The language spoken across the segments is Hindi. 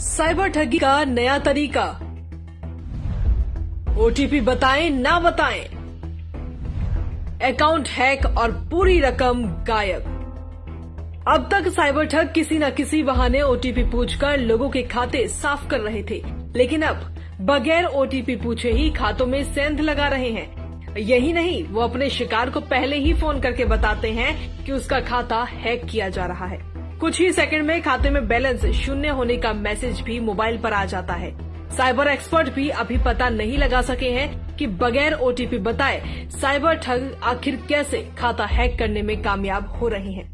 साइबर ठगी का नया तरीका। ओटीपी बताएँ, ना बताएँ। अकाउंट हैक और पूरी रकम गायब। अब तक साइबर ठग किसी न किसी बहाने ओटीपी पूछकर लोगों के खाते साफ़ कर रहे थे। लेकिन अब बगैर ओटीपी पूछे ही खातों में सेंध लगा रहे हैं। यही नहीं, वो अपने शिकार को पहले ही फ़ोन करके बताते हैं कि उसका खाता हैक किया जा रहा है। कुछ ही सेकंड में खाते में बैलेंस शून्य होने का मैसेज भी मोबाइल पर आ जाता है साइबर एक्सपर्ट भी अभी पता नहीं लगा सके हैं कि बगैर ओटीपी बताए साइबर ठग आखिर कैसे खाता हैक करने में कामयाब हो रहे हैं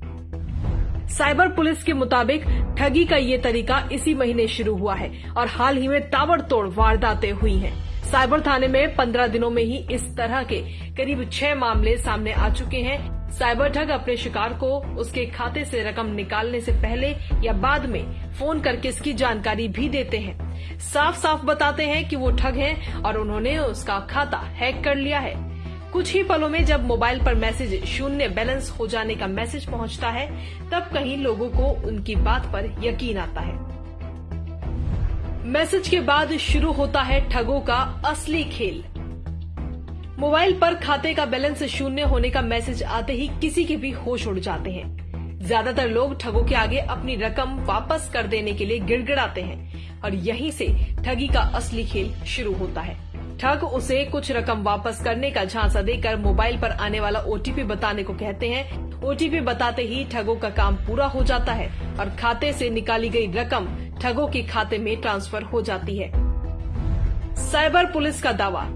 साइबर पुलिस के मुताबिक ठगी का ये तरीका इसी महीने शुरू हुआ है और हाल ही में ताबड़तोड़ वारदातें हुई हैं। साइबर थाने में पंद्रह दिनों में ही इस तरह के करीब छह मामले सामने आ चुके हैं साइबर ठग अपने शिकार को उसके खाते से रकम निकालने से पहले या बाद में फ़ोन करके इसकी जानकारी भी देते हैं। साफ़ साफ़ बताते हैं कि वो ठग हैं और उन्होंने उसका खाता हैक कर लिया है। कुछ ही पलों में जब मोबाइल पर मैसेज शून्य बैलेंस हो जाने का मैसेज पहुँचता है, तब कहीं लोगों को उनकी बात पर यकीन आता है। मैसेज के बाद शुरू होता है ठगों का असली खेल। मोबाइल पर खाते का बैलेंस शून्य होने का मैसेज आते ही किसी के भी होश उड़ जाते हैं। ज़्यादातर लोग ठगों के आगे अपनी रकम वापस कर देने के लिए गिड़गिड़ाते हैं और यहीं से ठगी का असली खेल शुरू होता है। ठग उसे कुछ रकम वापस करने का झांसा देकर मोबाइल पर आने वाला ओटीपी बताने को कहते हैं। ओटीपी बताते ही ठगों का काम पूरा हो जाता है और खाते से निकाली गई रकम ठगों के खाते में ट्रांसफ़र हो जाती है। साइबर पुलिस का दावा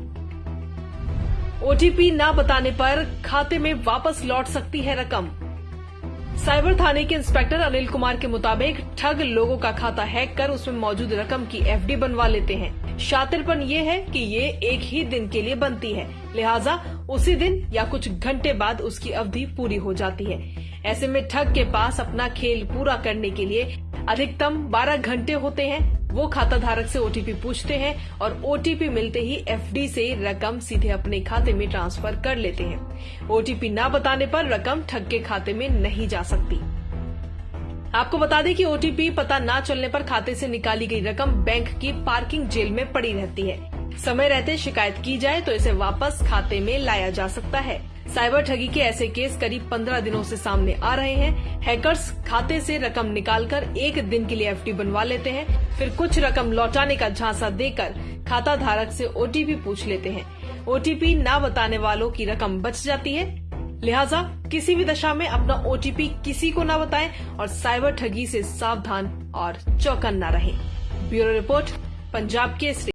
ओटीपी न बताने पर खाते में वापस लौट सकती है रकम। साइबर थाने के इंस्पेक्टर अनिल कुमार के मुताबिक ठग लोगों का खाता हैक कर उसमें मौजूद रकम की एफडी बनवा लेते हैं। शातिरपन ये है कि ये एक ही दिन के लिए बनती है। लिहाजा उसी दिन या कुछ घंटे बाद उसकी अवधि पूरी हो जाती है। ऐसे में ठग के पास अपना खेल पूरा करने के लिए अधिकतम 12 घंटे होते हैं। वो खाता धारक से ओटीपी पूछते हैं और ओटीपी मिलते ही एफडी से रकम सीधे अपने खाते में ट्रांसफ़र कर लेते हैं। ओटीपी न बताने पर रकम ठग के खाते में नहीं जा सकती। आपको बता दें कि ओटीपी पता न चलने पर खाते से निकाली गई रकम बैंक की पार्किंग जेल में पड़ी रहती है। समय रहते शिकायत की जाए तो इसे वापस खाते में लाया जा सकता है। साइबर ठगी के ऐसे केस करीब पंद्रह दिनों से सामने आ रहे हैं। हैकर्स खाते से रकम निकालकर एक दिन के लिए एफडी बनवा लेते हैं। फिर कुछ रकम लौटाने का झांसा देकर खाता धारक से ओटीपी पूछ लेते हैं। ओटीपी न बताने वालों की रकम बच जाती है। लिहाजा किसी भी दशा में अपना ओटीपी किसी को न बताएँ और साइबर ठगी से सावधान और चौकन्ना रहें। Bureau report, Punjab Kesari.